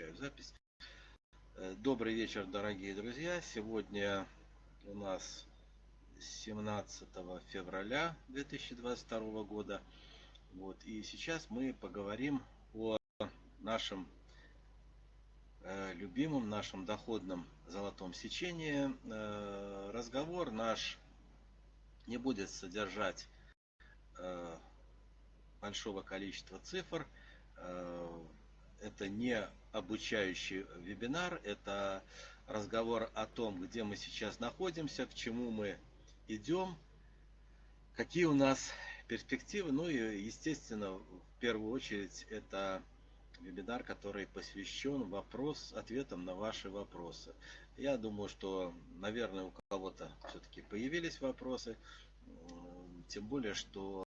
Включаю запись. Э, добрый вечер, дорогие друзья. Сегодня у нас 17 февраля 2022 года. Вот. И сейчас мы поговорим о нашем э, любимом, нашем доходном золотом сечении. Э, разговор наш не будет содержать большого количества цифр. Это не обучающий вебинар, это разговор о том, где мы сейчас находимся, к чему мы идем, какие у нас перспективы. Ну и, естественно, в первую очередь, это вебинар, который посвящен вопрос, ответам на ваши вопросы. Я думаю, что, наверное, у кого-то все-таки появились вопросы, тем более, что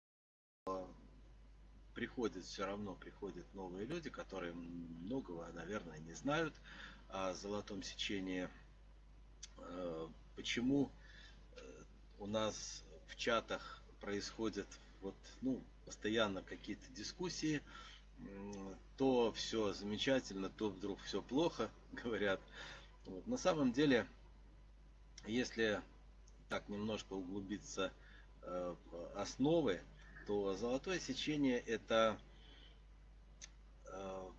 приходят, все равно приходят новые люди, которые многого, наверное, не знают о золотом сечении. Э, почему э, у нас в чатах происходят вот, ну, постоянно какие-то дискуссии, то все замечательно, то вдруг все плохо, говорят. Вот. На самом деле, если так немножко углубиться э, в основы, то золотое сечение это э,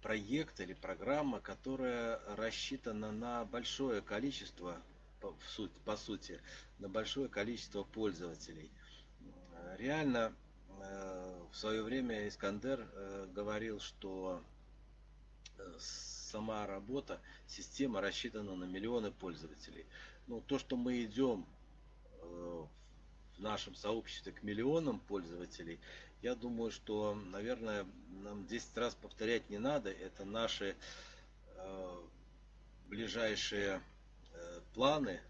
проект или программа, которая рассчитана на большое количество, по, сути, на большое количество пользователей. Реально э, в свое время Искандер э, говорил, что сама работа, система рассчитана на миллионы пользователей. Ну, то, что мы идем в нашем сообществе к миллионам пользователей, я думаю, что, наверное, нам 10 раз повторять не надо. Это наши э, ближайшие э, планы,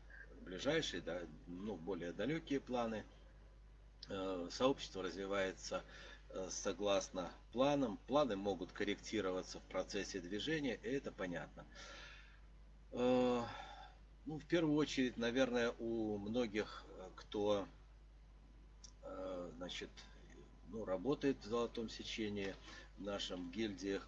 ближайшие, да, ну, более далекие планы. Э, сообщество развивается э, согласно планам. Планы могут корректироваться в процессе движения, и это понятно. Э, ну, в первую очередь, наверное, у многих, э, кто значит, ну, работает в золотом сечении в нашем гильдиях.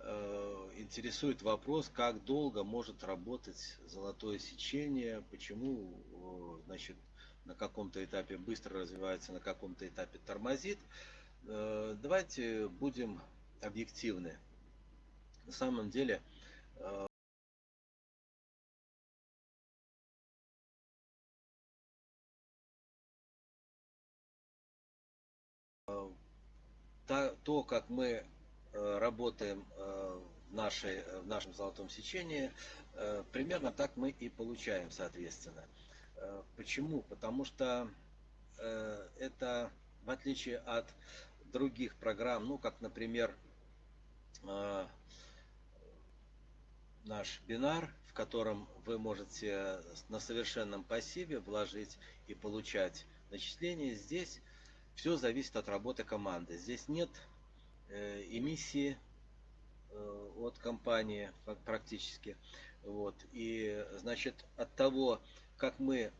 Э, интересует вопрос, как долго может работать золотое сечение, почему э, значит, на каком-то этапе быстро развивается, на каком-то этапе тормозит. Давайте будем объективны. На самом деле то, как мы э, работаем э, в, нашей, в нашем золотом сечении, э, примерно так мы и получаем, соответственно. Почему? Потому что это, в отличие от других программ, ну, как, например, наш бинар, в котором вы можете на совершенном пассиве вложить и получать начисления, здесь все зависит от работы команды. Здесь нет э, эмиссии э, от компании практически. Вот. И значит от того, как мы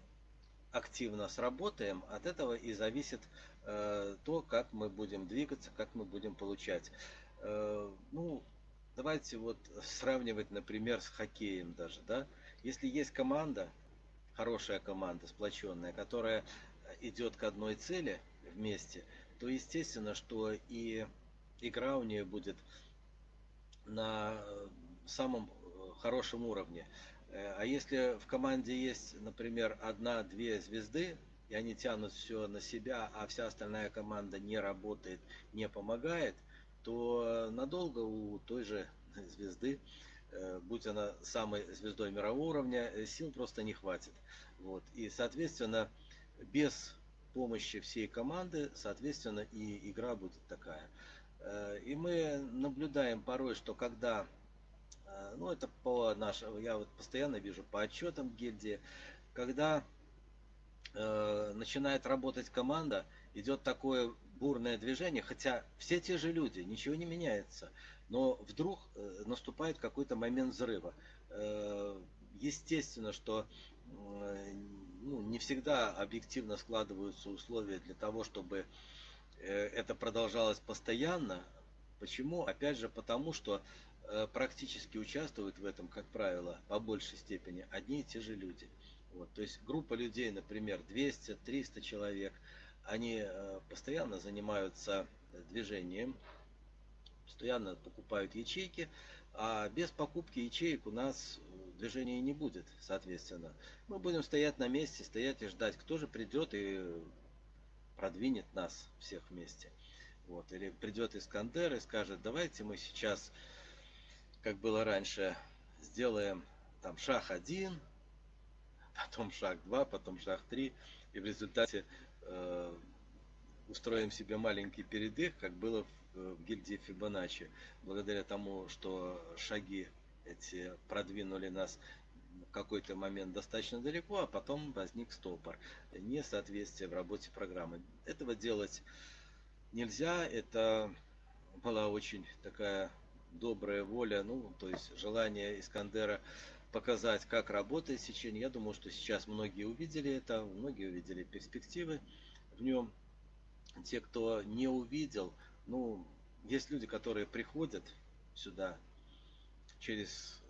активно сработаем, от этого и зависит э, то, как мы будем двигаться, как мы будем получать. Ну, давайте вот сравнивать, например, с хоккеем даже, да. Если есть команда, хорошая команда, сплоченная, которая идет к одной цели, вместе, то естественно, что и игра у нее будет на самом хорошем уровне. Э, а если в команде есть, например, одна-две звезды, и они тянут все на себя, а вся остальная команда не работает, не помогает, то надолго у той же звезды, э, будь она самой звездой мирового уровня, э, сил просто не хватит. Вот. И, соответственно, без помощи всей команды, соответственно, и игра будет такая. Э, и мы наблюдаем порой, что когда, э, ну это по нашему, я вот постоянно вижу по отчетам гильдии, когда э, начинает работать команда, идет такое бурное движение, хотя все те же люди, ничего не меняется, но вдруг наступает какой-то момент взрыва. Естественно, что ну, не всегда объективно складываются условия для того, чтобы э, это продолжалось постоянно. Почему? Опять же, потому что э, практически участвуют в этом, как правило, по большей степени одни и те же люди. Вот, то есть группа людей, например, 200-300 человек, они э, постоянно занимаются движением, постоянно покупают ячейки, а без покупки ячеек у нас движения не будет, соответственно. Мы будем стоять на месте, стоять и ждать, кто же придет и продвинет нас всех вместе. Вот. Или придет Искандер и скажет, давайте мы сейчас, как было раньше, сделаем там шаг один, потом шаг два, потом шаг три, и в результате э, устроим себе маленький передых, как было в, в гильдии Фибоначчи, благодаря тому, что шаги эти продвинули нас в какой-то момент достаточно далеко, а потом возник стопор, несоответствие в работе программы. Этого делать нельзя, это была очень такая добрая воля, ну, то есть желание Искандера показать, как работает сечение. Я думаю, что сейчас многие увидели это, многие увидели перспективы в нем. Те, кто не увидел, ну, есть люди, которые приходят сюда через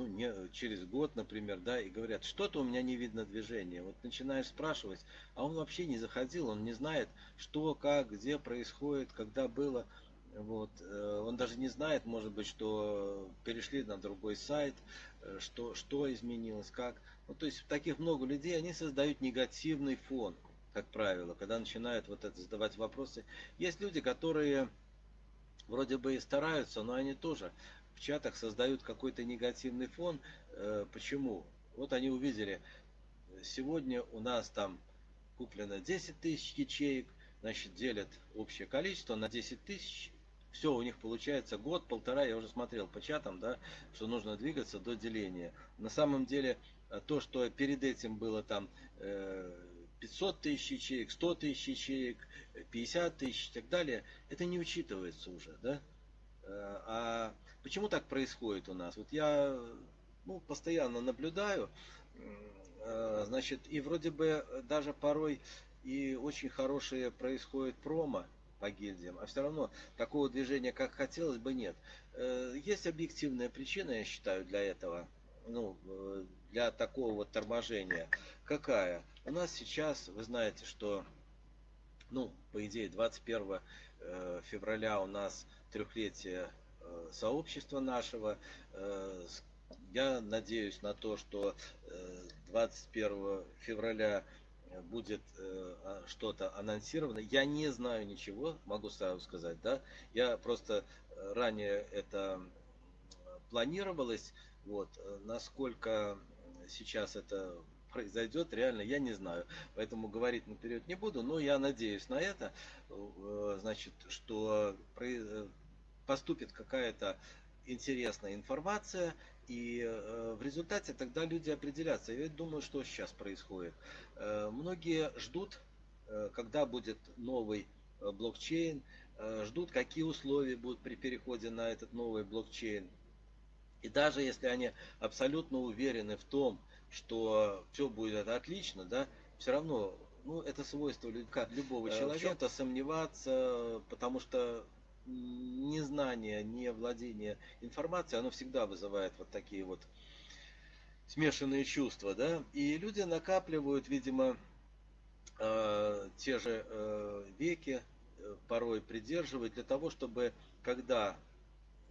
ну, не, через год, например, да, и говорят, что-то у меня не видно движения. Вот начинаешь спрашивать, а он вообще не заходил, он не знает, что, как, где происходит, когда было. Вот. Э, он даже не знает, может быть, что перешли на другой сайт, э, что, что изменилось, как. Ну, то есть таких много людей, они создают негативный фон, как правило, когда начинают вот это задавать вопросы. Есть люди, которые вроде бы и стараются, но они тоже в чатах создают какой-то негативный фон. Э, почему? Вот они увидели, сегодня у нас там куплено 10 тысяч ячеек, значит, делят общее количество на 10 тысяч, все, у них получается год, полтора, я уже смотрел по чатам, да, что нужно двигаться до деления. На самом деле, э, то, что перед этим было там 500 э, тысяч ячеек, 100 тысяч ячеек, 50 тысяч и так далее, это не учитывается уже, да. А Почему так происходит у нас? Вот я ну, постоянно наблюдаю, э, значит, и вроде бы даже порой и очень хорошие происходят промо по гильдиям, а все равно такого движения, как хотелось бы, нет. Э, есть объективная причина, я считаю, для этого, ну, э, для такого вот торможения. Какая? У нас сейчас, вы знаете, что, ну, по идее, 21 февраля у нас трехлетие Э, сообщества нашего. Э, я надеюсь на то, что 21 э, февраля будет а, что-то анонсировано. Я не знаю ничего, могу сразу сказать, да. Я просто ранее это планировалось, вот, насколько сейчас это произойдет, реально я не знаю. Поэтому говорить наперед не буду, но я надеюсь на это, значит, что поступит какая-то интересная информация, и э, в результате тогда люди определятся. Я думаю, что сейчас происходит. Э, многие ждут, э, когда будет новый блокчейн, ждут, какие условия будут при переходе на этот новый блокчейн. И даже если они абсолютно уверены в том, что все будет отлично, да, все равно, ну, это свойство любого человека, в чем-то сомневаться, потому что незнание, не владение информацией, оно всегда вызывает вот такие вот смешанные чувства, да, и люди накапливают, видимо, э, те же э, веки, э, порой придерживают для того, чтобы когда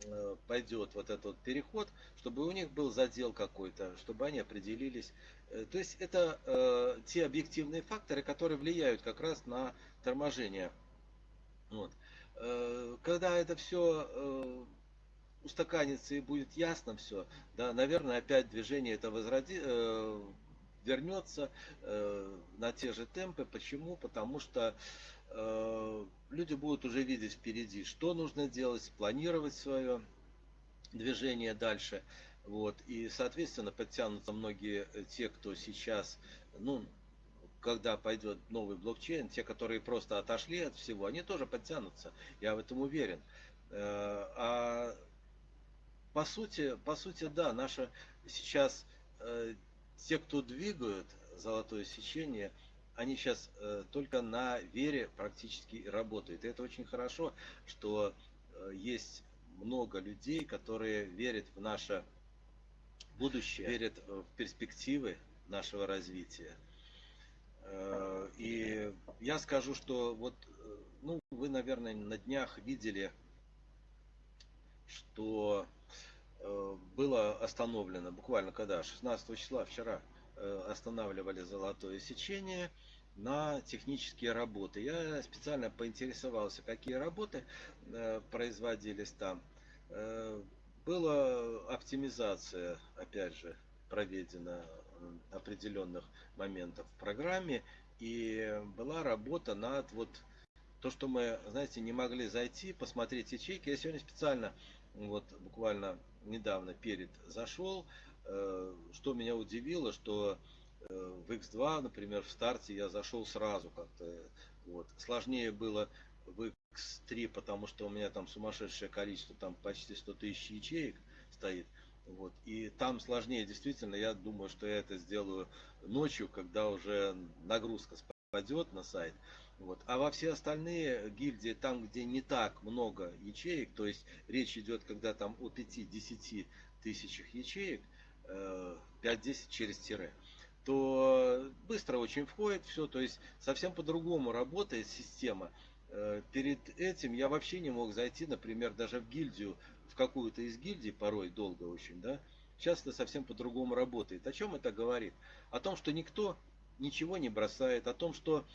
э, пойдет вот этот переход, чтобы у них был задел какой-то, чтобы они определились. Э, то есть это э, те объективные факторы, которые влияют как раз на торможение. Вот. Э, когда это все э, устаканится и будет ясно все, да, наверное, опять движение это возроди, э, вернется на те же темпы. Почему? Потому что люди будут уже видеть впереди, что нужно делать, планировать свое движение дальше. Вот. И, соответственно, подтянутся многие те, кто сейчас, ну, когда пойдет новый блокчейн, те, которые просто отошли от всего, они тоже подтянутся. Я в этом уверен. Э, а по сути, по сути, да, наша сейчас э, те, кто двигают золотое сечение, они сейчас э, только на вере практически работают. И это очень хорошо, что есть много людей, которые верят в наше будущее, верят в перспективы нашего развития. Э, и я скажу, что вот, ну, вы, наверное, на днях видели, что было остановлено, буквально когда, 16 числа, вчера, останавливали золотое сечение – на технические работы. Я специально поинтересовался, какие работы э, производились там. Э, была оптимизация, опять же, проведена определенных моментов в программе. И была работа над вот то, что мы, знаете, не могли зайти, посмотреть ячейки. Я сегодня специально, вот буквально недавно перед зашел, э, что меня удивило, что Э, в X2, например, в старте я зашел сразу как-то. Вот. Сложнее было в X3, потому что у меня там сумасшедшее количество, там почти 100 тысяч ячеек стоит. Вот. И там сложнее, действительно, я думаю, что я это сделаю ночью, когда уже нагрузка спадет на сайт. Вот. А во все остальные гильдии, там, где не так много ячеек, то есть речь идет, когда там о 5-10 тысячах ячеек, 5-10 э, через тире, то быстро очень входит все, то есть совсем по-другому работает система. Э, перед этим я вообще не мог зайти, например, даже в гильдию, какую-то из гильдий, порой долго очень, да. Сейчас это совсем по-другому работает. О чем это говорит? О том, что никто ничего не бросает, о том, что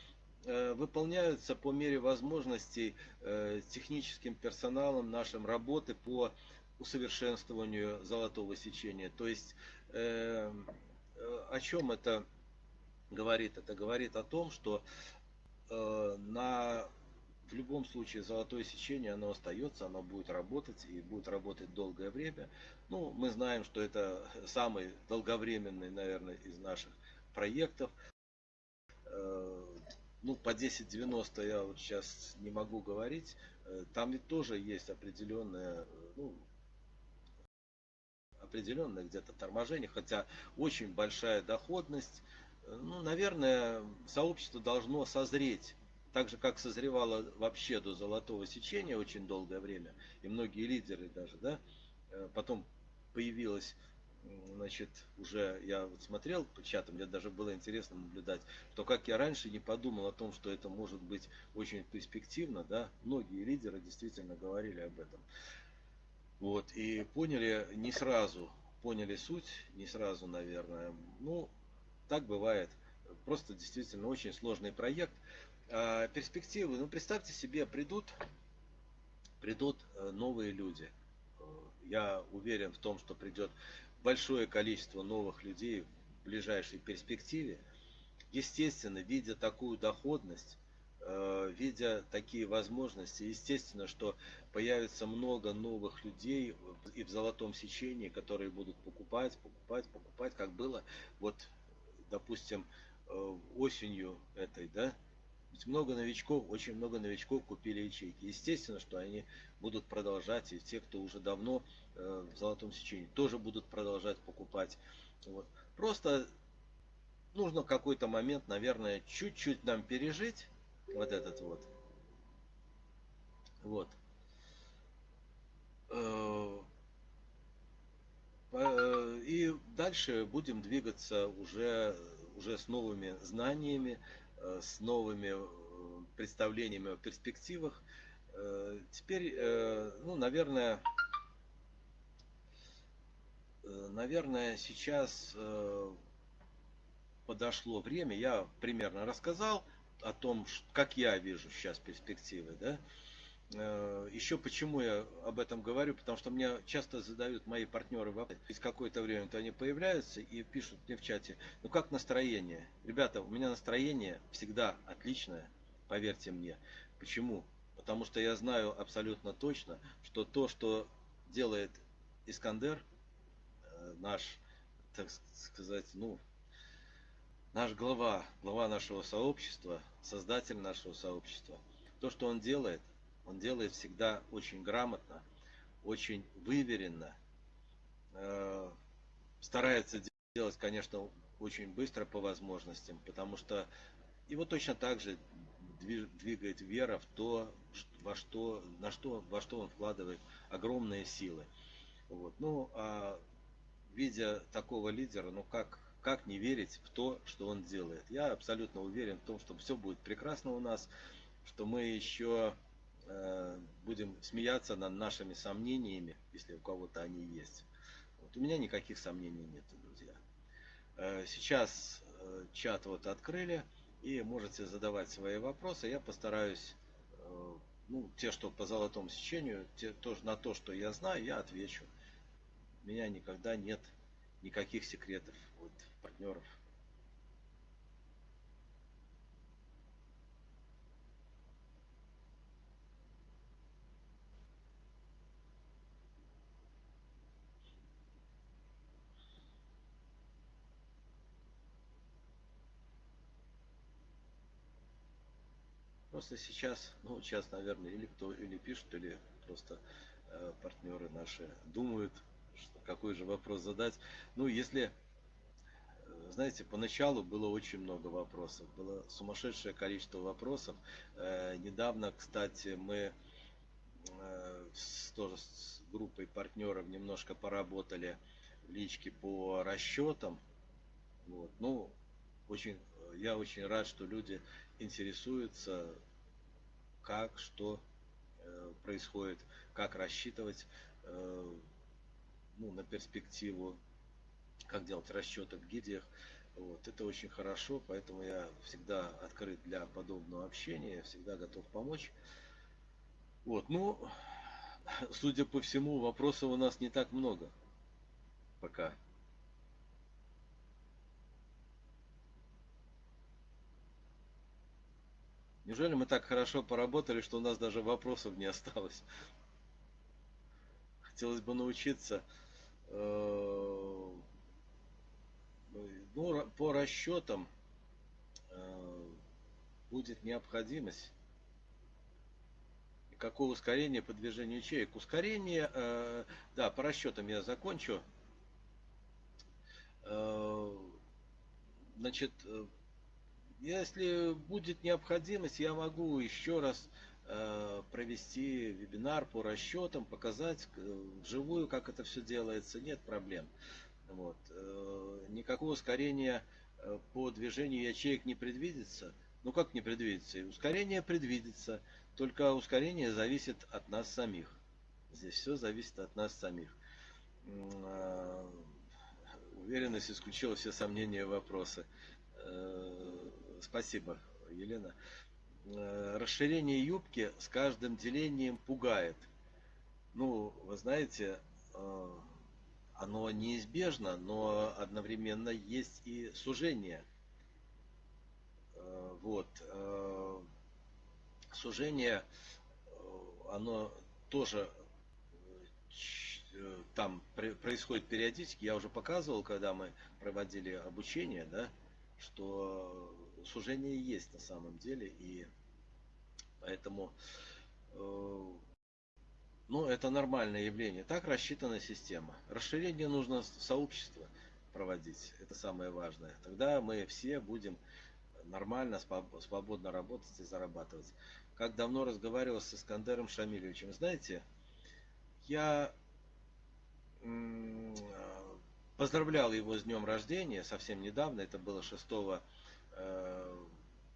э, выполняются по мере возможностей э, техническим персоналом нашим работы по усовершенствованию золотого сечения. То есть о чем это говорит? Это говорит о том, что э, на, в любом случае золотое сечение, оно остается, оно будет работать и будет работать долгое время. Ну, мы знаем, что это самый долговременный, наверное, из наших проектов. Э, ну, по 1090 я вот сейчас не могу говорить. Э, там ведь тоже есть определенная, ну, определенное где-то торможение, хотя очень большая доходность. Ну, наверное, сообщество должно созреть, так же, как созревало вообще до золотого сечения очень долгое время, и многие лидеры даже, да, э, потом появилась значит, уже я вот смотрел по чатам, мне даже было интересно наблюдать, что как я раньше не подумал о том, что это может быть очень перспективно, да, многие лидеры действительно говорили об этом. Вот, и поняли не сразу, поняли суть, не сразу, наверное. Ну, так бывает. Просто действительно очень сложный проект. А перспективы, ну представьте себе, придут, придут э, новые люди. Я уверен в том, что придет большое количество новых людей в ближайшей перспективе. Естественно, видя такую доходность, Э, видя такие возможности, естественно, что появится много новых людей и в золотом сечении, которые будут покупать, покупать, покупать, как было вот, допустим, э, осенью этой, да, ведь много новичков, очень много новичков купили ячейки. Естественно, что они будут продолжать, и те, кто уже давно э, в золотом сечении, тоже будут продолжать покупать. Вот. Просто нужно какой-то момент, наверное, чуть-чуть нам пережить, вот этот вот. Вот. Э, э, и дальше будем двигаться уже, уже с новыми знаниями, с новыми представлениями о перспективах. Теперь, ну, наверное, наверное, сейчас подошло время, я примерно рассказал, о том, как я вижу сейчас перспективы, да. Э, Еще почему я об этом говорю, потому что мне часто задают мои партнеры вопрос, через какое-то время то они появляются и пишут мне в чате, ну как настроение? Ребята, у меня настроение всегда отличное, поверьте мне. Почему? Потому что я знаю абсолютно точно, что то, что делает Искандер, э, наш, так сказать, ну, наш глава, глава нашего сообщества, создатель нашего сообщества, то, что он делает, он делает всегда очень грамотно, очень выверенно, э, старается делать, конечно, очень быстро по возможностям, потому что его точно так же двигает вера в то, во что, на что, во что он вкладывает огромные силы. Вот. Ну, а видя такого лидера, ну как, как не верить в то, что он делает? Я абсолютно уверен в том, что все будет прекрасно у нас, что мы еще будем смеяться над нашими сомнениями, если у кого-то они есть. Вот. У меня никаких сомнений нет, друзья. Э, сейчас э, чат вот открыли, и можете задавать свои вопросы. Я постараюсь, э, ну, те, что по золотому сечению, те, то, на то, что я знаю, я отвечу. У меня никогда нет никаких секретов от партнеров. Просто сейчас, ну сейчас, наверное, или кто или пишет, или просто э, партнеры наши думают, что, какой же вопрос задать. Ну, если, э, знаете, поначалу было очень много вопросов, было сумасшедшее количество вопросов. Э, недавно, кстати, мы э, с, тоже с группой партнеров немножко поработали в личке по расчетам. Вот. Ну, очень, я очень рад, что люди интересуются, как, что э, происходит, как рассчитывать э, ну, на перспективу, как делать расчеты в гидиях. Вот, это очень хорошо, поэтому я всегда открыт для подобного общения, всегда готов помочь. Вот, ну, судя по всему, вопросов у нас не так много пока. Неужели мы так хорошо поработали, что у нас даже вопросов не осталось? Хотелось бы научиться э, ну, по расчетам э, будет необходимость. И какое ускорение по движению ячеек? Ускорение, э, да, по расчетам я закончу. Значит, если будет необходимость, я могу еще раз э, провести вебинар по расчетам, показать э, вживую, как это все делается, нет проблем. Вот. Э, никакого ускорения по движению ячеек не предвидится. Ну как не предвидится? Ускорение предвидится, только ускорение зависит от нас самих. Здесь все зависит от нас самих. Уверенность исключила все сомнения и вопросы. Спасибо, Елена. Э, расширение юбки с каждым делением пугает. Ну, вы знаете, э, оно неизбежно, но одновременно есть и сужение. Э, вот. Сужение, оно тоже там происходит периодически. Я уже показывал, когда мы проводили обучение, да, что сужение есть на самом деле, и поэтому э, ну, это нормальное явление. Так рассчитана система. Расширение нужно в сообщество проводить. Это самое важное. Тогда мы все будем нормально, свободно работать и зарабатывать. Как давно разговаривал с Искандером Шамилевичем. Знаете, я поздравлял его с днем рождения совсем недавно. Это было 6 Э,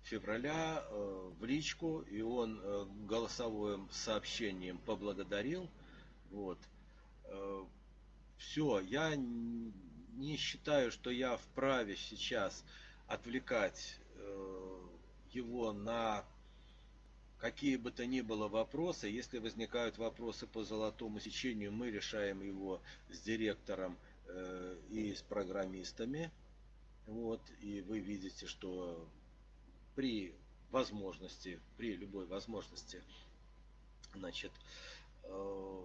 февраля э, в личку, и он э, голосовым сообщением поблагодарил. Вот. Все, я не считаю, что я вправе сейчас отвлекать его на какие бы то ни было вопросы. Если возникают вопросы по золотому сечению, мы решаем его с директором и с программистами. Вот, и вы видите, что при возможности, при любой возможности, значит, э,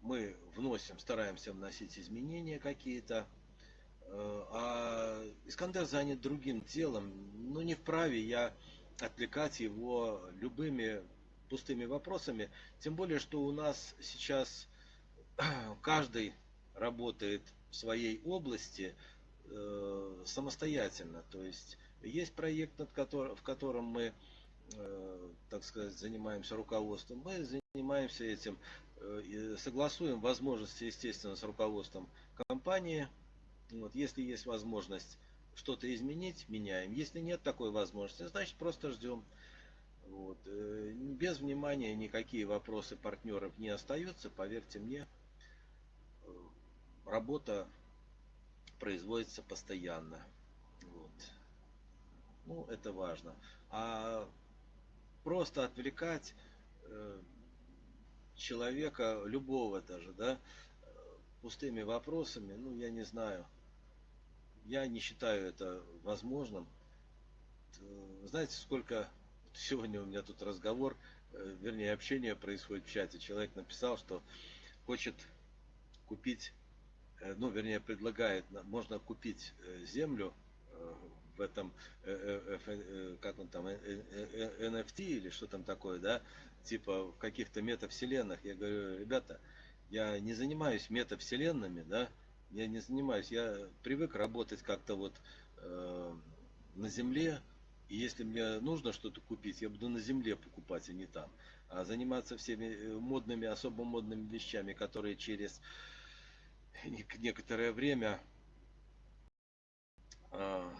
мы вносим, стараемся вносить изменения какие-то, э, а Искандер занят другим делом, но не вправе я отвлекать его любыми пустыми вопросами, тем более, что у нас сейчас каждый работает в своей области, э, самостоятельно. То есть есть проект, над которым, в котором мы так сказать, занимаемся руководством, мы занимаемся этим, согласуем возможности, естественно, с руководством компании. Вот, если есть возможность что-то изменить, меняем. Если нет такой возможности, значит просто ждем. Вот. Э, без внимания никакие вопросы партнеров не остаются, поверьте мне, э, работа производится постоянно. Вот. Ну, это важно. А просто отвлекать э, человека, любого даже, да, пустыми вопросами, ну, я не знаю. Я не считаю это возможным. Знаете, сколько сегодня у меня тут разговор, э, вернее общение происходит в чате. Человек написал, что хочет купить, э, ну вернее предлагает, можно купить э, землю в этом, как он там, NFT или что там такое, да, типа в каких-то метавселенных. Я говорю, ребята, я не занимаюсь метавселенными, да, я не занимаюсь, я привык работать как-то вот э, на земле, и если мне нужно что-то купить, я буду на земле покупать, а не там. А заниматься всеми э, модными, особо модными вещами, которые через некоторое время а,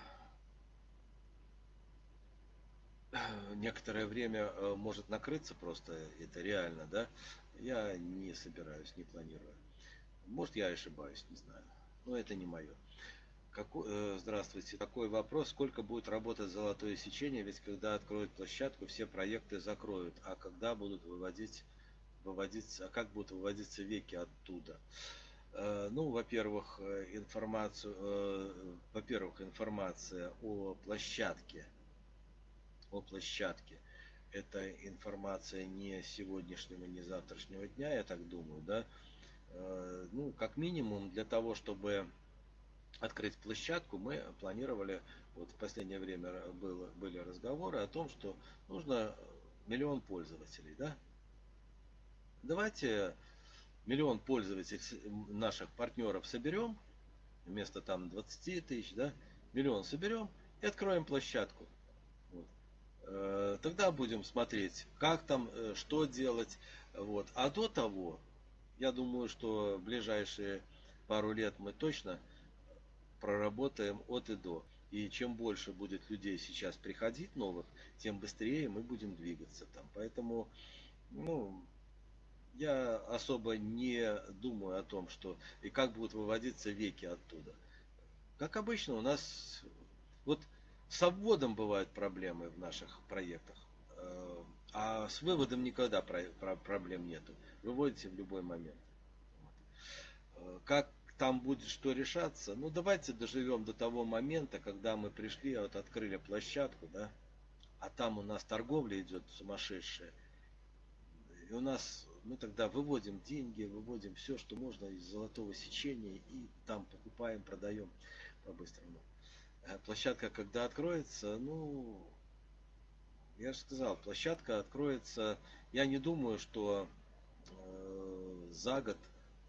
некоторое время э, может накрыться просто, это реально, да, я не собираюсь, не планирую. Может я ошибаюсь, не знаю, но это не мое. Какой, э, здравствуйте. Такой вопрос. Сколько будет работать золотое сечение? Ведь когда откроют площадку, все проекты закроют. А когда будут выводить, выводиться, а как будут выводиться веки оттуда? Э, ну, во-первых, э, информацию, э, во-первых, информация о площадке, о площадке. Это информация не сегодняшнего, не завтрашнего дня, я так думаю, да. Э, ну, как минимум для того, чтобы открыть площадку, мы планировали, вот в последнее время было, были разговоры о том, что нужно миллион пользователей, да? Давайте миллион пользователей наших партнеров соберем, вместо там 20 тысяч, да, миллион соберем и откроем площадку. Вот. Э, тогда будем смотреть, как там, э, что делать. Вот. А до того, я думаю, что в ближайшие пару лет мы точно проработаем от и до. И чем больше будет людей сейчас приходить новых, тем быстрее мы будем двигаться там. Поэтому, ну, я особо не думаю о том, что и как будут выводиться веки оттуда. Как обычно, у нас вот с обводом бывают проблемы в наших проектах, э, а с выводом никогда проблем нету. Выводите в любой момент. Э, как там будет что решаться. Ну, давайте доживем до того момента, когда мы пришли, вот открыли площадку, да, а там у нас торговля идет сумасшедшая. И у нас, мы тогда выводим деньги, выводим все, что можно из золотого сечения, и там покупаем, продаем по-быстрому. А площадка, когда откроется, ну, я же сказал, площадка откроется, я не думаю, что э, за год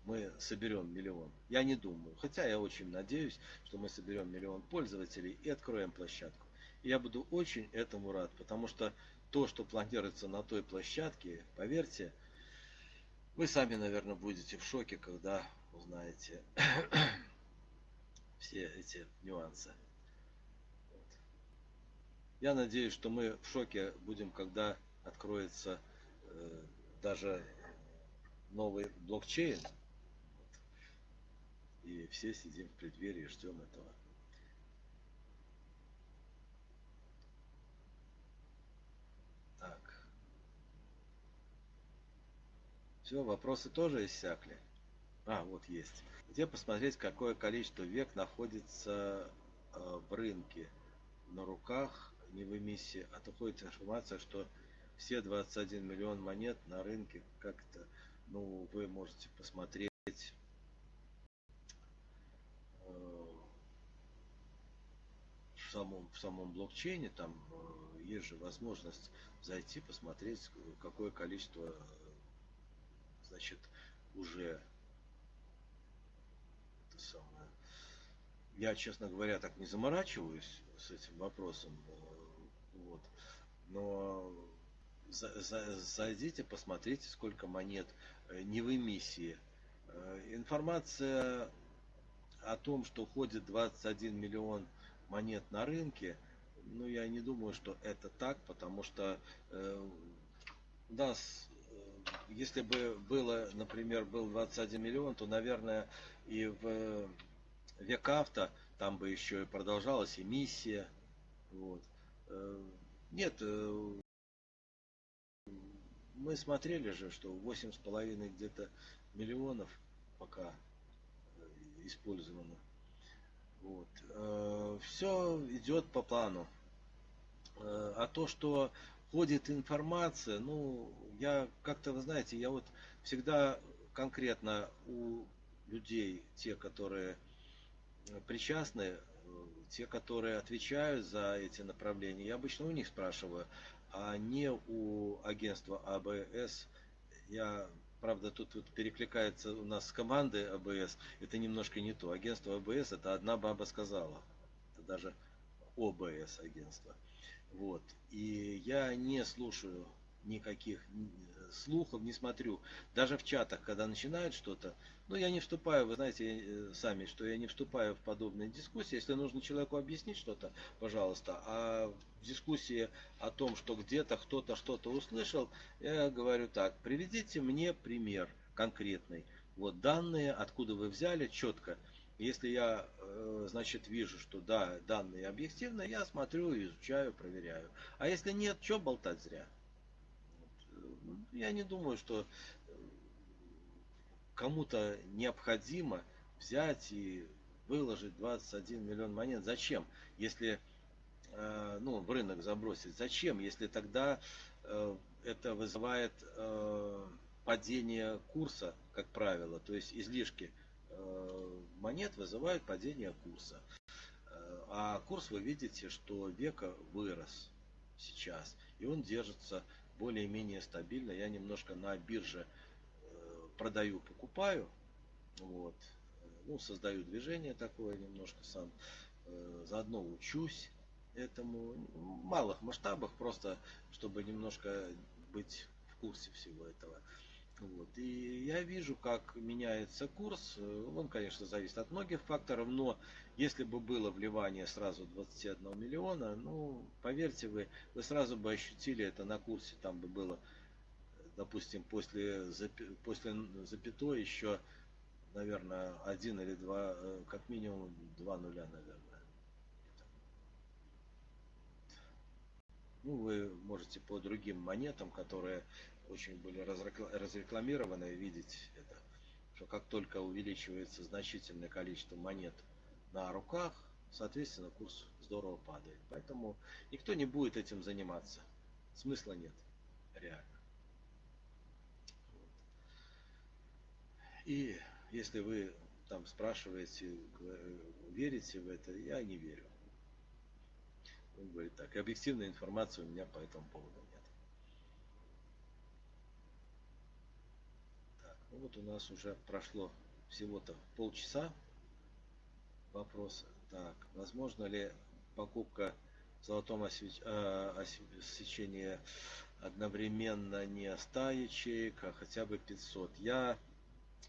мы соберем миллион. Я не думаю. Хотя я очень надеюсь, что мы соберем миллион пользователей и откроем площадку. И я буду очень этому рад, потому что то, что планируется на той площадке, поверьте, вы сами, наверное, будете в шоке, когда узнаете все эти нюансы. Я надеюсь, что мы в шоке будем, когда откроется э, даже новый блокчейн, и все сидим в преддверии, ждем этого. Так. Все, вопросы тоже иссякли. А, вот есть. Где посмотреть, какое количество век находится э, в рынке на руках, не в эмиссии, а доходит информация, что все 21 миллион монет на рынке как-то, ну, вы можете посмотреть самом, в самом блокчейне там э, есть же возможность зайти, посмотреть, какое количество, э, значит, уже это самое. Я, честно говоря, так не заморачиваюсь с этим вопросом. Э, вот. Но за, за, зайдите, посмотрите, сколько монет э, не в эмиссии. Э, информация о том, что ходит 21 миллион монет на рынке, ну, я не думаю, что это так, потому что э, у нас, если бы было, например, был 21 миллион, то, наверное, и в век авто там бы еще и продолжалась эмиссия. Вот. Э, нет, э, мы смотрели же, что 8,5 где-то миллионов пока э, использовано. Вот. Все идет по плану. А то, что ходит информация, ну, я как-то, вы знаете, я вот всегда конкретно у людей, те, которые причастны, те, которые отвечают за эти направления, я обычно у них спрашиваю, а не у агентства АБС. Я, правда, тут вот перекликается у нас с командой АБС, это немножко не то. Агентство АБС это одна баба сказала. Это даже ОБС агентство. Вот. И я не слушаю никаких слухов, не смотрю. Даже в чатах, когда начинают что-то, ну, я не вступаю, вы знаете э, сами, что я не вступаю в подобные дискуссии. Если нужно человеку объяснить что-то, пожалуйста. А в дискуссии о том, что где-то кто-то что-то услышал, я говорю так, приведите мне пример конкретный. Вот данные, откуда вы взяли, четко. Если я, э, значит, вижу, что да, данные объективны, я смотрю, изучаю, проверяю. А если нет, что болтать зря? Я не думаю, что кому-то необходимо взять и выложить 21 миллион монет. Зачем? Если э, ну, в рынок забросить. Зачем? Если тогда э, это вызывает э, падение курса, как правило. То есть излишки монет вызывают падение курса. А курс вы видите, что века вырос сейчас. И он держится более-менее стабильно. Я немножко на бирже продаю, покупаю. Вот. Ну, создаю движение такое немножко сам. Э, заодно учусь этому. В малых масштабах, просто чтобы немножко быть в курсе всего этого. Вот. И я вижу, как меняется курс. Он, конечно, зависит от многих факторов, но если бы было вливание сразу 21 миллиона, ну, поверьте вы, вы сразу бы ощутили это на курсе, там бы было допустим, после, после запятой еще, наверное, один или два, э, как минимум два нуля, наверное. Ну, вы можете по другим монетам, которые очень были разрекламированы, видеть это, что как только увеличивается значительное количество монет на руках, соответственно, курс здорово падает. Поэтому никто не будет этим заниматься. Смысла нет, реально. И если вы там спрашиваете, верите в это, я не верю. Он говорит так, объективной информации у меня по этому поводу нет. Так, ну вот у нас уже прошло всего-то полчаса вопроса. Так, возможно ли покупка в золотом освеч... э, освещении одновременно не 100 ячеек, а хотя бы 500? Я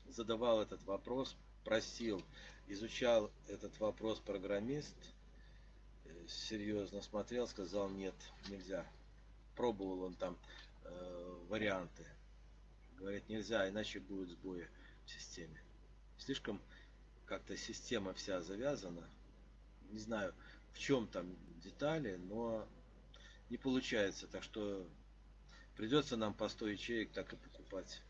задавал этот вопрос, просил, изучал этот вопрос программист, э, серьезно смотрел, сказал нет, нельзя. Пробовал он там э, варианты. Говорит, нельзя, иначе будет сбои в системе. Слишком как-то система вся завязана. Не знаю, в чем там детали, но не получается. Так что придется нам по 100 ячеек так и покупать.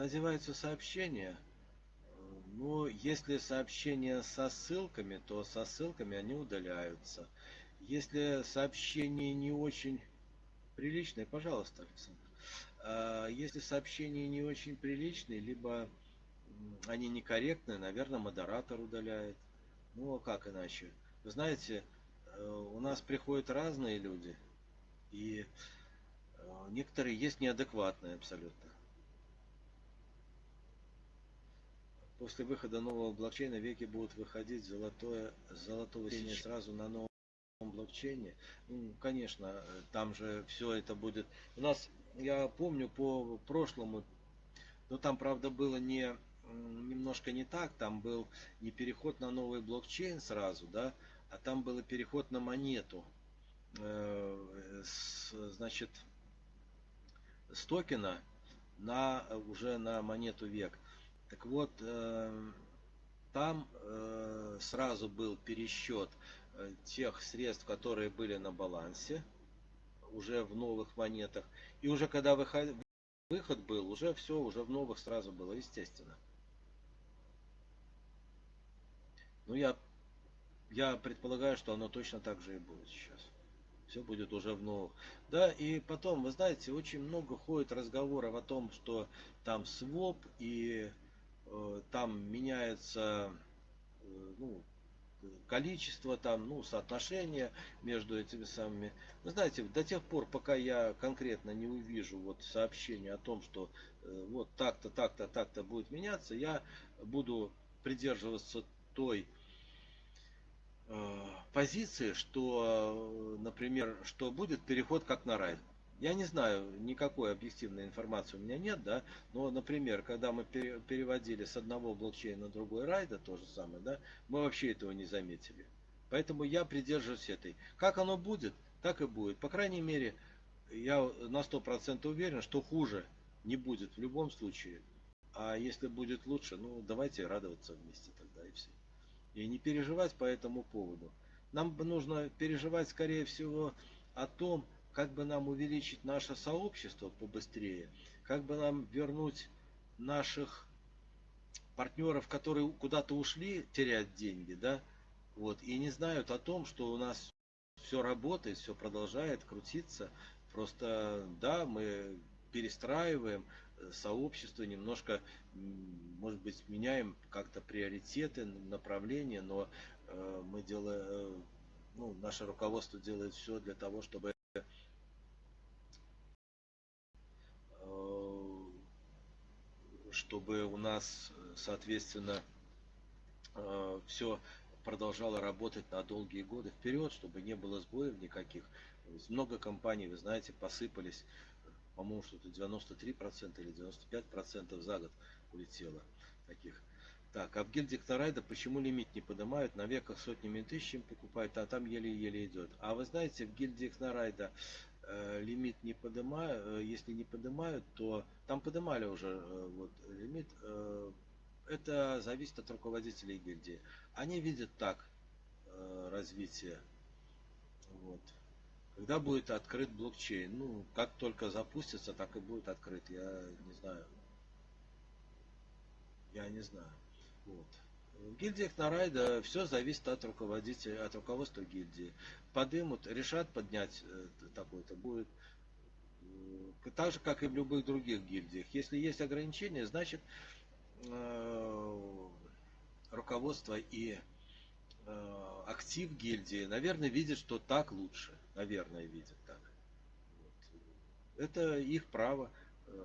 Надеваются сообщения. Но если сообщения со ссылками, то со ссылками они удаляются. Если сообщения не очень приличные, пожалуйста, Александр. А если сообщения не очень приличные, либо они некорректные, наверное, модератор удаляет. Ну, а как иначе? Вы знаете, э, у нас приходят разные люди, и э, некоторые есть неадекватные абсолютно. После выхода нового блокчейна веки будут выходить золотое, золотого синя сразу на новом блокчейне. Ну, конечно, там же все это будет. У нас, я помню по прошлому, но там, правда, было не немножко не так. Там был не переход на новый блокчейн сразу, да, а там был переход на монету. Э, с, значит, с токена на уже на монету век. Так вот, э, там э, сразу был пересчет э, тех средств, которые были на балансе, уже в новых монетах. И уже когда выход, был, уже все, уже в новых сразу было, естественно. Ну, я, я предполагаю, что оно точно так же и будет сейчас. Все будет уже в новых. Да, и потом, вы знаете, очень много ходит разговоров о том, что там своп и там меняется э, ну, количество, там, ну, соотношение между этими самыми. Вы знаете, до тех пор, пока я конкретно не увижу вот сообщение о том, что э, вот так-то, так-то, так-то будет меняться, я буду придерживаться той э, позиции, что, например, что будет переход как на рай. Я не знаю, никакой объективной информации у меня нет, да, но, например, когда мы переводили с одного блокчейна на другой райда, то же самое, да, мы вообще этого не заметили. Поэтому я придерживаюсь этой. Как оно будет, так и будет. По крайней мере, я на 100% уверен, что хуже не будет в любом случае. А если будет лучше, ну давайте радоваться вместе тогда и все. И не переживать по этому поводу. Нам нужно переживать, скорее всего, о том, как бы нам увеличить наше сообщество побыстрее, как бы нам вернуть наших партнеров, которые куда-то ушли терять деньги, да, вот, и не знают о том, что у нас все работает, все продолжает крутиться. Просто, да, мы перестраиваем э, сообщество, немножко, может быть, меняем как-то приоритеты, направления, но э, мы делаем, э, ну, наше руководство делает все для того, чтобы чтобы у нас, соответственно, э, все продолжало работать на долгие годы вперед, чтобы не было сбоев никаких. Много компаний, вы знаете, посыпались, по-моему, что-то 93% или 95% за год улетело таких. Так, а в гильдии Кнорайда почему лимит не поднимают? На веках сотнями тысячами покупают, а там еле-еле идет. А вы знаете, в гильдии Кнорайда Э, лимит не поднимают, э, если не поднимают, то там поднимали уже э, вот лимит. Это зависит от руководителей гильдии. Они видят так развитие. Вот. Когда будет открыт блокчейн? Ну, как только запустится, так и будет открыт. Я не знаю. Я не знаю. Вот. В гильдиях Нарайда все зависит от руководителя, от руководства гильдии. Подымут, решат поднять э, такой-то, будет э, так же, как и в любых других гильдиях. Если есть ограничения, значит э, руководство и актив гильдии, наверное, видят, что так лучше. Наверное, видят так. Это их право.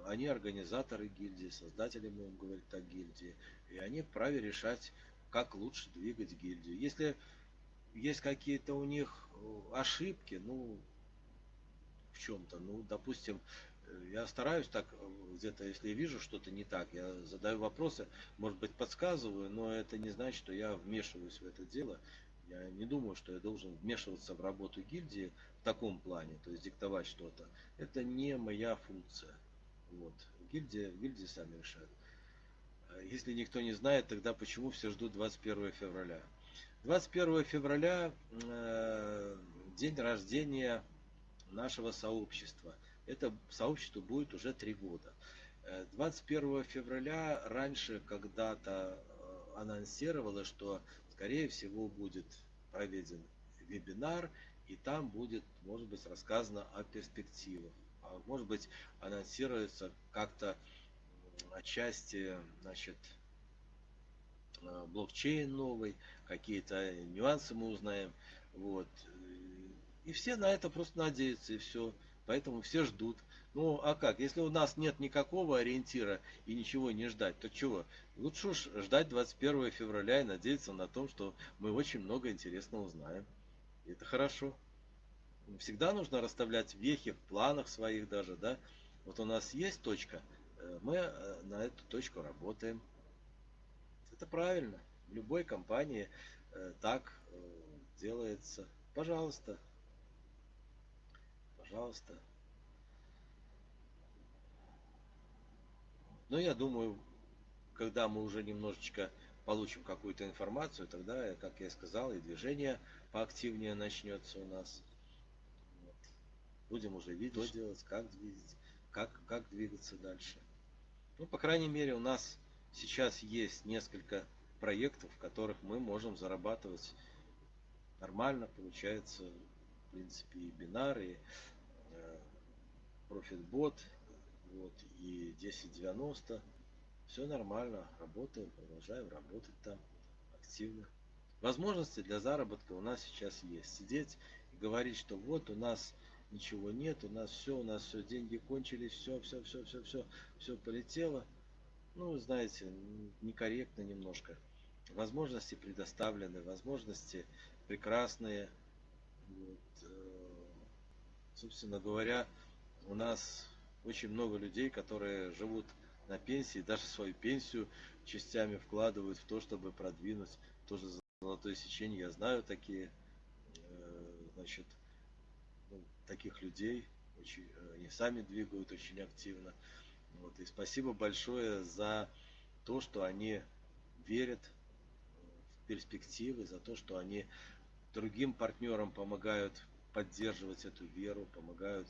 Они организаторы гильдии, создатели, будем говорить так, гильдии. И они вправе решать, как лучше двигать гильдию. Если есть какие-то у них э, ошибки, ну, в чем-то, ну, допустим, э, я стараюсь так, э, где-то, если вижу что-то не так, я задаю вопросы, может быть, подсказываю, но это не значит, что я вмешиваюсь в это дело. Я не думаю, что я должен вмешиваться в работу гильдии в таком плане, то есть диктовать что-то. Это не моя функция. Вот. Гильдия, гильдии сами решают. Если никто не знает, тогда почему все ждут 21 февраля? 21 февраля э, день рождения нашего сообщества. Это сообщество будет уже три года. 21 э, февраля раньше когда-то э, анонсировалось, что скорее всего будет проведен вебинар и там будет, может быть, рассказано о перспективах. А может быть, анонсируется как-то отчасти, значит, э, блокчейн новый, какие-то нюансы мы узнаем. Вот. И все на это просто надеются, и все. Поэтому все ждут. Ну, а как? Если у нас нет никакого ориентира и ничего не ждать, то чего? Лучше уж ждать 21 февраля и надеяться на том, что мы очень много интересного узнаем. И это хорошо. Всегда нужно расставлять вехи в планах своих даже, да. Вот у нас есть точка, мы э, на эту точку работаем. Это правильно. В любой компании э, так делается. Пожалуйста. Пожалуйста. Но я думаю, когда мы уже немножечко получим какую-то информацию, тогда, как я сказал, и движение поактивнее начнется у нас. Вот. Будем уже видеть, что делать, как двигаться, как, как двигаться дальше. Ну, по крайней мере, у нас сейчас есть несколько проектов, в которых мы можем зарабатывать нормально, получается, в принципе, и бинар, и э, вот, и 1090. Все нормально, работаем, продолжаем работать там активно. Возможности для заработка у нас сейчас есть. Сидеть и говорить, что вот у нас ничего нет, у нас все, у нас все, деньги кончились, все, все, все, все, все, все полетело. Ну, знаете, некорректно немножко. Возможности предоставлены, возможности прекрасные. Вот, э, собственно говоря, у нас очень много людей, которые живут на пенсии, даже свою пенсию частями вкладывают в то, чтобы продвинуть тоже золотое сечение. Я знаю такие, э, значит, таких людей, очень, они сами двигают очень активно. Вот, и спасибо большое за то, что они верят в перспективы, за то, что они другим партнерам помогают поддерживать эту веру, помогают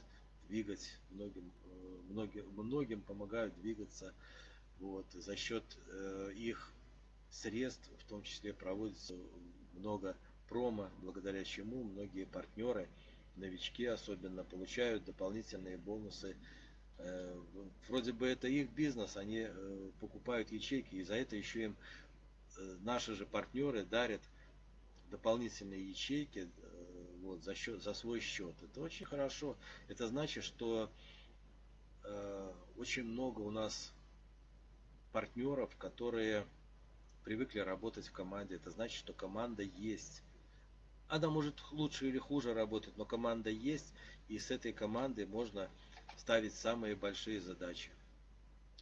двигать, многим, э, многим, многим помогают двигаться. Вот, за счет э, их средств, в том числе проводится много промо, благодаря чему многие партнеры, новички особенно, получают дополнительные бонусы. Э, вроде бы это их бизнес, они э, покупают ячейки, и за это еще им э, наши же партнеры дарят дополнительные ячейки вот, за, счет, за свой счет. Это очень хорошо. Это значит, что очень много у нас партнеров, которые привыкли работать в команде. Это значит, что команда есть. Она может лучше или хуже работать, но команда есть, и с этой командой можно ставить самые большие задачи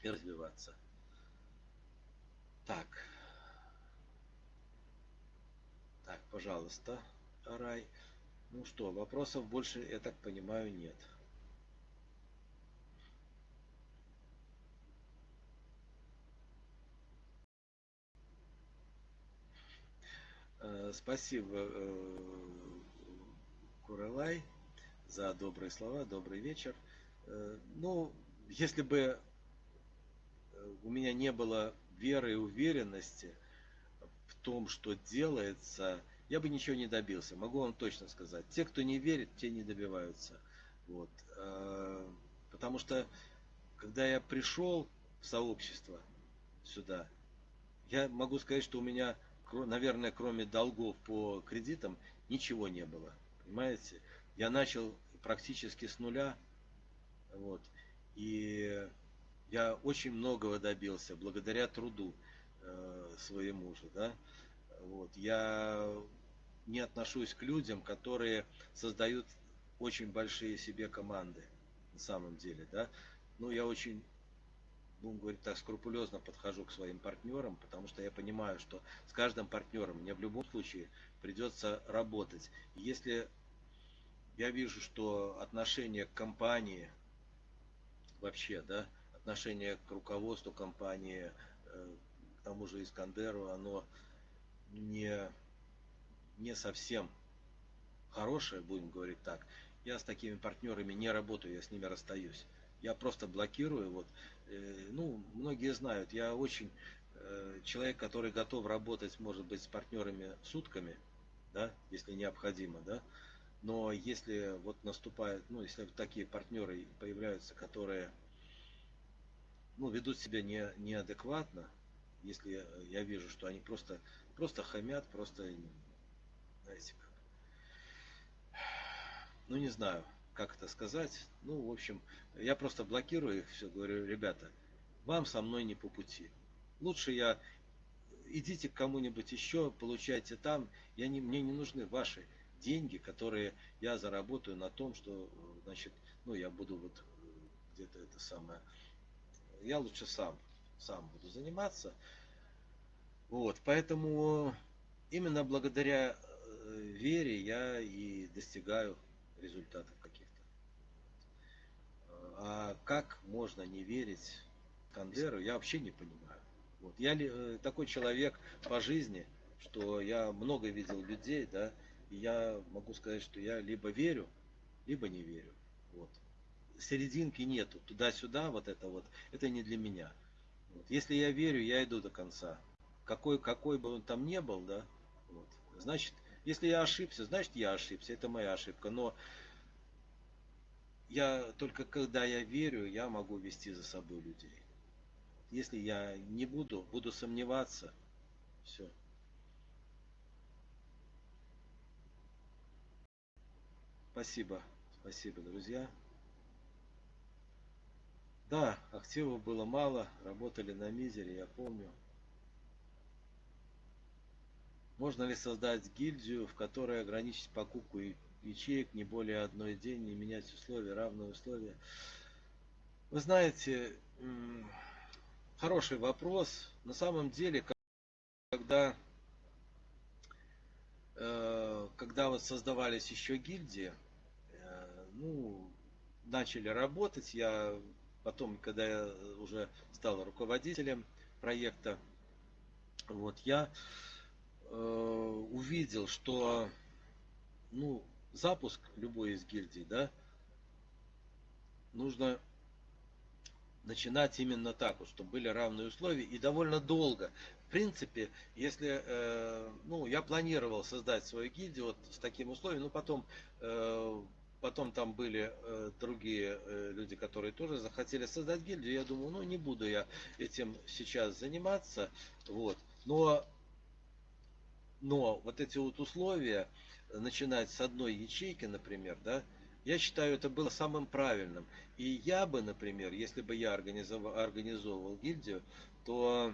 и развиваться. Так. Так, пожалуйста, Рай. Ну что, вопросов больше, я так понимаю, нет. Э, спасибо, э, Куралай, за добрые слова, добрый вечер. Э, ну, если бы у меня не было веры и уверенности в том, что делается, я бы ничего не добился, могу вам точно сказать. Те, кто не верит, те не добиваются. Вот. Потому что, когда я пришел в сообщество сюда, я могу сказать, что у меня, наверное, кроме долгов по кредитам, ничего не было. Понимаете? Я начал практически с нуля. Вот. И я очень многого добился благодаря труду э, своему же. Да? Вот. Я не отношусь к людям, которые создают очень большие себе команды на самом деле, да. Ну, я очень, будем говорить так, скрупулезно подхожу к своим партнерам, потому что я понимаю, что с каждым партнером мне в любом случае придется работать. Если я вижу, что отношение к компании вообще, да, отношение к руководству компании, э, к тому же Искандеру, оно не не совсем хорошая, будем говорить так, я с такими партнерами не работаю, я с ними расстаюсь. Я просто блокирую. Вот, ну, многие знают, я очень э, человек, который готов работать, может быть, с партнерами сутками, да, если необходимо, да. Но если вот наступает, ну, если такие партнеры появляются, которые ну, ведут себя не, неадекватно, если я вижу, что они просто, просто хамят, просто, знаете, как, ну, не знаю, как это сказать, ну, в общем, я просто блокирую их, все, говорю, ребята, вам со мной не по пути. Лучше я, идите к кому-нибудь еще, получайте там, я не, мне не нужны ваши деньги, которые я заработаю на том, что, значит, ну, я буду вот где-то это самое, я лучше сам, сам буду заниматься. Вот, поэтому именно благодаря э, вере я и достигаю результатов. А как можно не верить Кандеру, я вообще не понимаю. Вот. Я э, такой человек по жизни, что я много видел людей, да, и я могу сказать, что я либо верю, либо не верю. Вот серединки нету, туда-сюда, вот это вот, это не для меня. Вот. Если я верю, я иду до конца. Какой, какой бы он там не был, да, вот. значит, если я ошибся, значит я ошибся, это моя ошибка. Но я только когда я верю, я могу вести за собой людей. Если я не буду, буду сомневаться, все. Спасибо, спасибо, друзья. Да, активов было мало, работали на мизере, я помню. Можно ли создать гильдию, в которой ограничить покупку ячеек не более одной день, не менять условия, равные условия? Вы знаете, хороший вопрос. На самом деле, когда, э, когда вот создавались еще гильдии, э, ну, начали работать, я Потом, когда я уже стал руководителем проекта, вот я э, увидел, что ну, запуск любой из гильдий, да, нужно начинать именно так, вот, чтобы были равные условия и довольно долго. В принципе, если, э, ну, я планировал создать свою гильдию вот с таким условием, но потом э, Потом там были э, другие э, люди, которые тоже захотели создать гильдию. Я думаю, ну не буду я этим сейчас заниматься. Вот. Но, но вот эти вот условия, начинать с одной ячейки, например, да, я считаю, это было самым правильным. И я бы, например, если бы я организовал, организовывал гильдию, то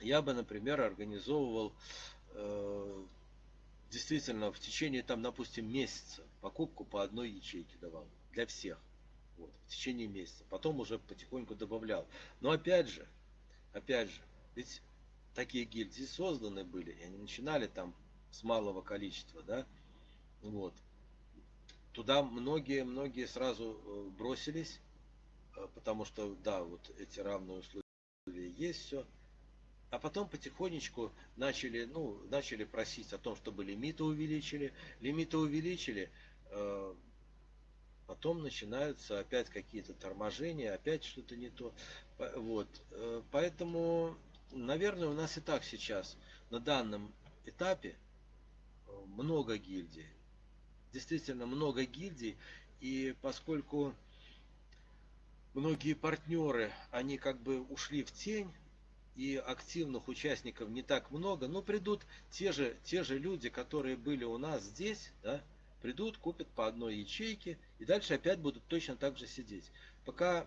я бы, например, организовывал э, действительно в течение, там, допустим, месяца покупку по одной ячейке давал для всех. Вот, в течение месяца. Потом уже потихоньку добавлял. Но опять же, опять же, ведь такие гильдии созданы были, и они начинали там с малого количества, да, вот. Туда многие-многие сразу э, бросились, э, потому что, да, вот эти равные условия есть, все. А потом потихонечку начали, ну, начали просить о том, чтобы лимиты увеличили. Лимиты увеличили, э, потом начинаются опять какие-то торможения, опять что-то не то. Вот. Поэтому, наверное, у нас и так сейчас на данном этапе много гильдий. Действительно много гильдий. И поскольку многие партнеры, они как бы ушли в тень, и активных участников не так много, но придут те же, те же люди, которые были у нас здесь, да, придут, купят по одной ячейке и дальше опять будут точно так же сидеть. Пока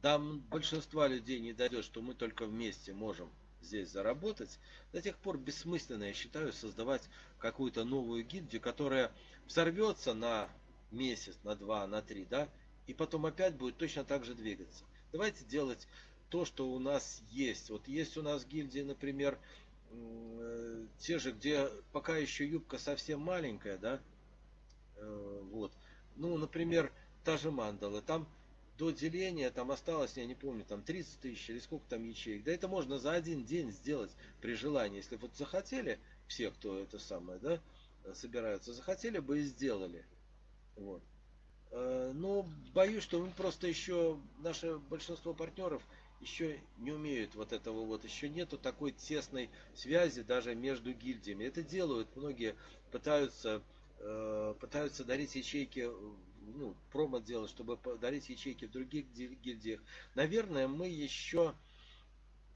до большинства людей не дойдет, что мы только вместе можем здесь заработать, до тех пор бессмысленно, я считаю, создавать какую-то новую гильдию, которая взорвется на месяц, на два, на три, да, и потом опять будет точно так же двигаться. Давайте делать то, что у нас есть. Вот есть у нас гильдии, например, э, те же, где пока еще юбка совсем маленькая, да, э, вот. Ну, например, та же мандала, там до деления там осталось, я не помню, там 30 тысяч или сколько там ячеек. Да это можно за один день сделать при желании. Если вот захотели, все, кто это самое, да, собираются, захотели бы и сделали. Вот. Э, но боюсь, что мы просто еще, наше большинство партнеров еще не умеют вот этого вот, еще нету такой тесной связи даже между гильдиями. Это делают, многие пытаются э, пытаются дарить ячейки, ну, промо делать, чтобы дарить ячейки в других гильдиях. Наверное, мы еще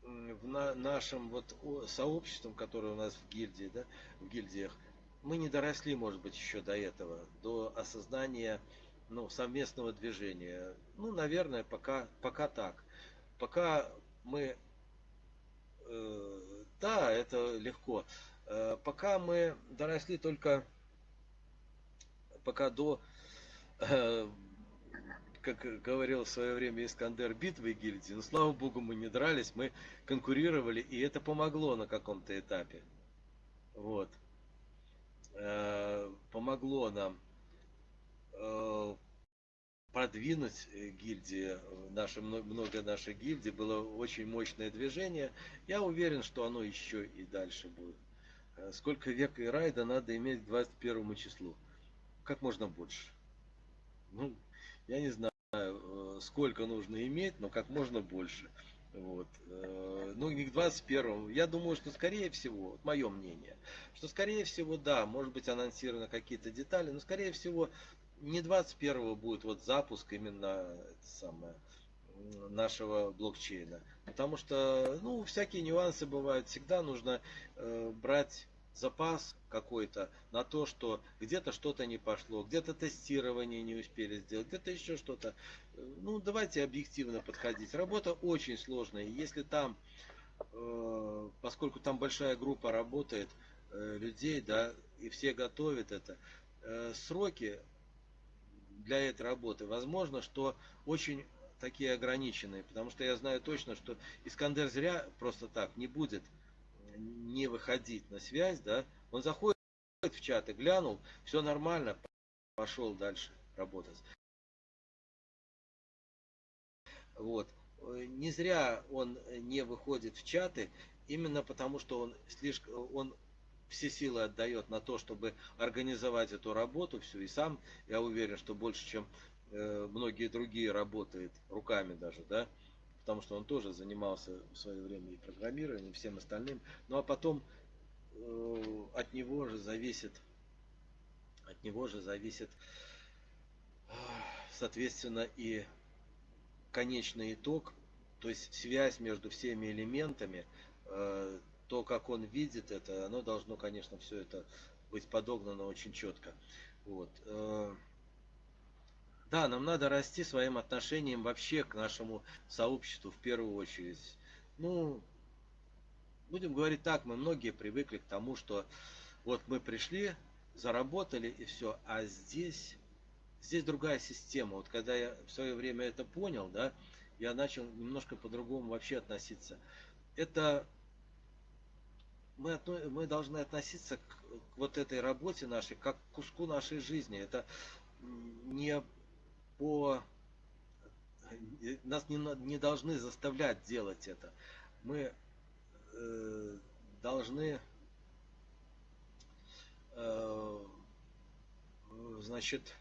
в на, нашем вот сообществом, которое у нас в гильдии, да, в гильдиях, мы не доросли, может быть, еще до этого, до осознания ну, совместного движения. Ну, наверное, пока, пока так. Пока мы... Э, да, это легко. Э, пока мы доросли только пока до, как говорил в свое время Искандер, битвы гильдии, но слава богу мы не дрались, мы конкурировали, и это помогло на каком-то этапе. Вот. Э, помогло нам э, продвинуть гильдии, наши, много наших гильдий, было очень мощное движение. Я уверен, что оно еще и дальше будет. Э, сколько век и райда надо иметь к 21 числу? Как можно больше. Ну, я не знаю, сколько нужно иметь, но как можно больше. Вот. Э, ну, не к 21 Я думаю, что скорее всего, вот мое мнение, что скорее всего, да, может быть анонсированы какие-то детали, но скорее всего не 21 будет вот запуск именно это самое, нашего блокчейна. Потому что, ну, всякие нюансы бывают. Всегда нужно э, брать запас какой-то на то, что где-то что-то не пошло, где-то тестирование не успели сделать, где-то еще что-то. Ну, давайте объективно подходить. Работа очень сложная. Если там, э, поскольку там большая группа работает, э, людей, да, и все готовят это, э, сроки для этой работы, возможно, что очень такие ограниченные, потому что я знаю точно, что Искандер зря просто так не будет не выходить на связь, да, он заходит в чат и глянул, все нормально, пошел дальше работать. Вот. Не зря он не выходит в чаты, именно потому что он слишком, он все силы отдает на то, чтобы организовать эту работу всю. И сам, я уверен, что больше, чем э, многие другие работает руками даже, да, потому что он тоже занимался в свое время и программированием, и всем остальным. Ну а потом э, от него же зависит, от него же зависит, соответственно, и конечный итог, то есть связь между всеми элементами, э, то, как он видит это, оно должно, конечно, все это быть подогнано очень четко. Вот. Э, да, нам надо расти своим отношением вообще к нашему сообществу в первую очередь. Ну, будем говорить так, мы многие привыкли к тому, что вот мы пришли, заработали и все, а здесь, здесь другая система. Вот когда я в свое время это понял, да, я начал немножко по-другому вообще относиться. Это мы, мы должны относиться к, к вот этой работе нашей, как к куску нашей жизни. Это не по нас не, не должны заставлять делать это. Мы э, должны э, значит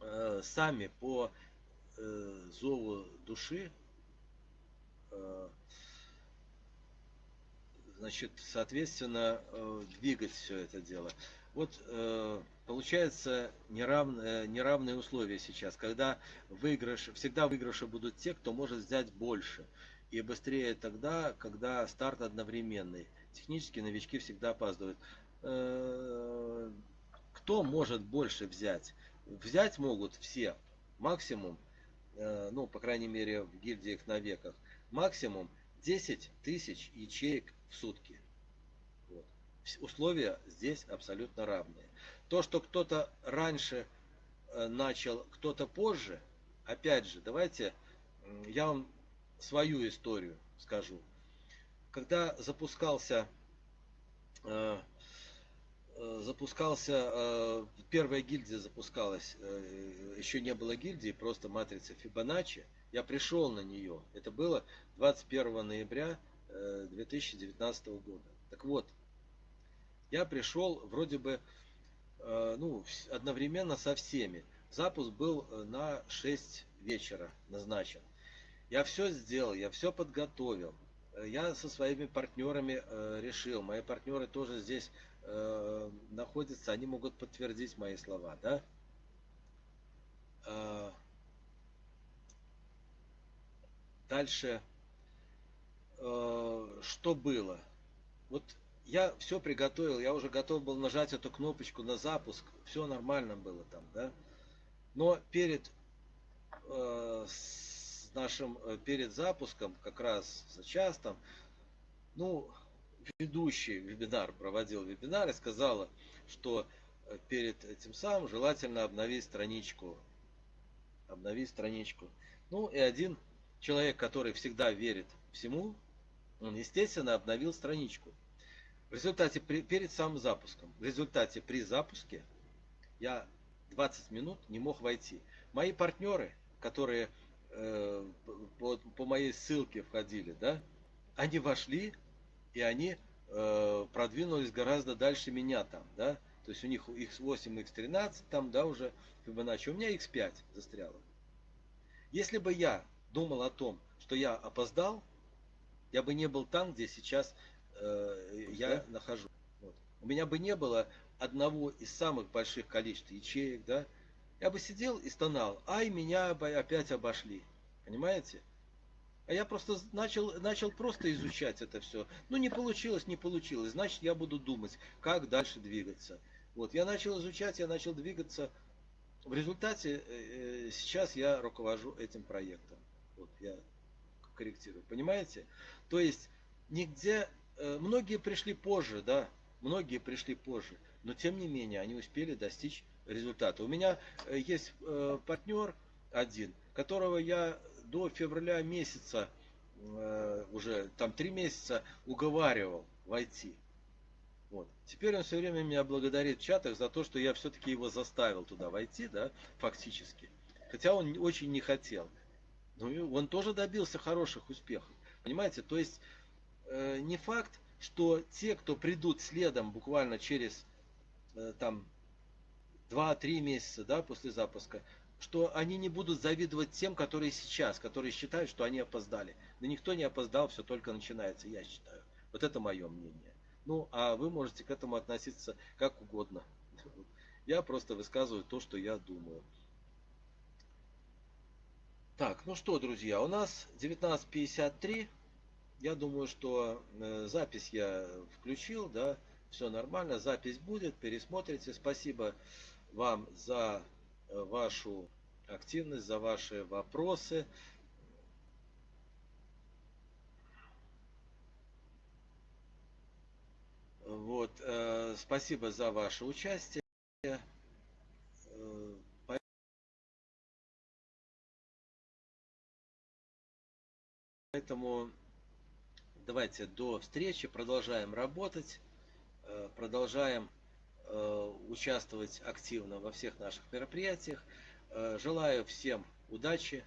э, сами по э, зову души э, значит соответственно э, двигать все это дело. Вот э, получается неравные, неравные условия сейчас, когда выигрыш, всегда выигрыши будут те, кто может взять больше. И быстрее тогда, когда старт одновременный. Технически новички всегда опаздывают. Э, кто может больше взять? Взять могут все. Максимум, э, ну, по крайней мере, в гильдиях на веках, максимум 10 тысяч ячеек в сутки условия здесь абсолютно равные. То, что кто-то раньше э, начал, кто-то позже, опять же, давайте я вам свою историю скажу. Когда запускался э, э, запускался, первая гильдия запускалась, еще не было гильдии, просто матрица Фибоначчи. Я пришел на нее. Это было 21 ноября 2019 года. Так вот, я пришел вроде бы ну, одновременно со всеми. Запуск был э, на 6 вечера назначен. Я все сделал, я все подготовил. э, я со своими партнерами э, решил, мои партнеры тоже здесь э, находятся, они могут подтвердить мои слова, да? Э, дальше, э, что было? Вот я все приготовил, я уже готов был нажать эту кнопочку на запуск, все нормально было там, да? Но перед э, с нашим, э, перед запуском, как раз за час там, ну, ведущий вебинар проводил вебинар и сказала, что э, перед этим самым желательно обновить страничку. Обновить страничку. Ну и один человек, который всегда верит всему, он, естественно, обновил страничку. В результате, при, перед самым запуском, в результате при запуске я 20 минут не мог войти. Мои партнеры, которые э, по, по моей ссылке входили, да, они вошли и они э, продвинулись гораздо дальше меня там, да. То есть у них X8, X13 там, да, уже Fibonacci. У меня X5 застряло. Если бы я думал о том, что я опоздал, я бы не был там, где сейчас э, я да? нахожусь. Вот. У меня бы не было одного из самых больших количеств ячеек, да, я бы сидел и стонал, ай, меня опять обошли. Понимаете? А я просто начал, начал просто изучать это все. Ну, не получилось, не получилось. Значит, я буду думать, как дальше двигаться. Вот, я начал изучать, я начал двигаться. В результате э, э сейчас я руковожу этим проектом. Вот, я корректирую. Понимаете? То есть, нигде многие пришли позже, да, многие пришли позже, но тем не менее они успели достичь результата. У меня э, есть э, партнер один, которого я до февраля месяца, уже там три месяца уговаривал войти. Вот. Теперь он все время меня благодарит в чатах за то, что я все-таки его заставил туда войти, да, фактически. Хотя он очень не хотел. Но он тоже добился хороших успехов. Понимаете, то есть Э, не факт, что те, кто придут следом буквально через э, там 2-3 месяца да, после запуска, что они не будут завидовать тем, которые сейчас, которые считают, что они опоздали. Но никто не опоздал, все только начинается, я считаю. Вот это мое мнение. Ну, а вы можете к этому относиться как угодно. Я просто высказываю то, что я думаю. Так, ну что, друзья, у нас 19.53. Я думаю, что э, запись я включил, да, все нормально, запись будет, пересмотрите. Спасибо вам за э, вашу активность, за ваши вопросы. Вот, э, спасибо за ваше участие. Поэтому давайте до встречи, продолжаем работать, э, продолжаем э, участвовать активно во всех наших мероприятиях. Э, желаю всем удачи,